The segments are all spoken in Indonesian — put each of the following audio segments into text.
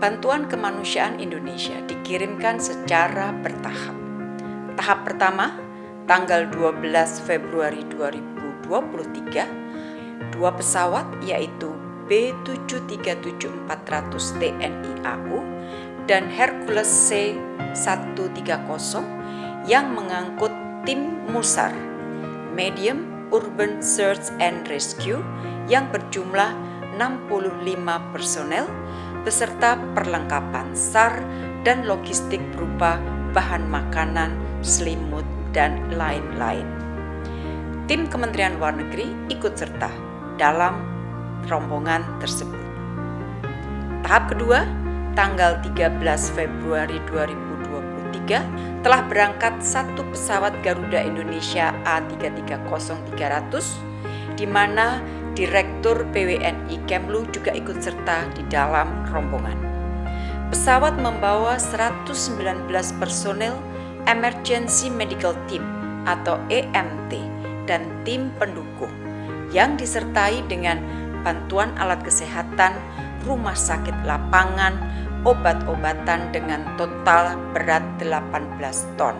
bantuan kemanusiaan Indonesia dikirimkan secara bertahap. Tahap pertama, tanggal 12 Februari 2023, dua pesawat yaitu B737-400 TNI AU dan Hercules C-130 yang mengangkut tim MUSAR, Medium Urban Search and Rescue yang berjumlah 65 personel beserta perlengkapan SAR dan logistik berupa bahan makanan, selimut, dan lain-lain. Tim Kementerian Luar Negeri ikut serta dalam rombongan tersebut. Tahap kedua, tanggal 13 Februari 2023 telah berangkat satu pesawat Garuda Indonesia A330-300 di mana Direktur PWNI Kemlu juga ikut serta di dalam rombongan. Pesawat membawa 119 personel Emergency Medical Team atau EMT dan tim pendukung yang disertai dengan bantuan alat kesehatan, rumah sakit lapangan, obat-obatan dengan total berat 18 ton.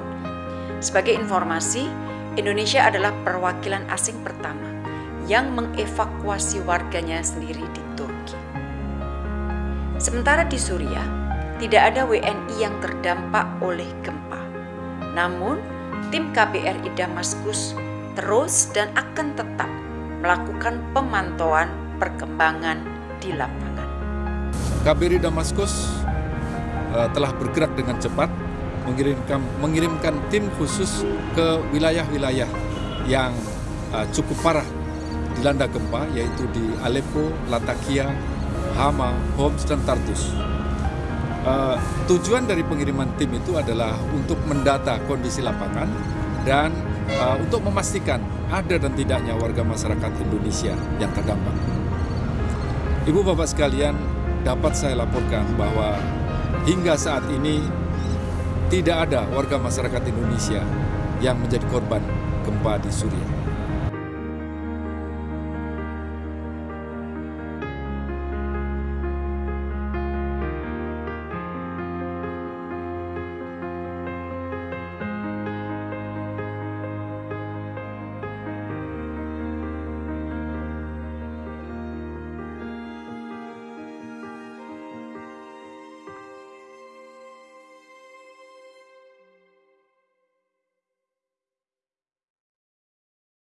Sebagai informasi, Indonesia adalah perwakilan asing pertama yang mengevakuasi warganya sendiri di Turki. Sementara di Suriah, tidak ada WNI yang terdampak oleh gempa. Namun, tim KBRI Damaskus terus dan akan tetap melakukan pemantauan perkembangan di lapangan. KBRI Damaskus uh, telah bergerak dengan cepat mengirimkan mengirimkan tim khusus ke wilayah-wilayah yang uh, cukup parah dilanda gempa yaitu di Aleppo, Latakia, Hama, Homs, dan Tartus. Uh, tujuan dari pengiriman tim itu adalah untuk mendata kondisi lapangan dan uh, untuk memastikan ada dan tidaknya warga masyarakat Indonesia yang terdampak. Ibu bapak sekalian, dapat saya laporkan bahwa hingga saat ini tidak ada warga masyarakat Indonesia yang menjadi korban gempa di Suriah.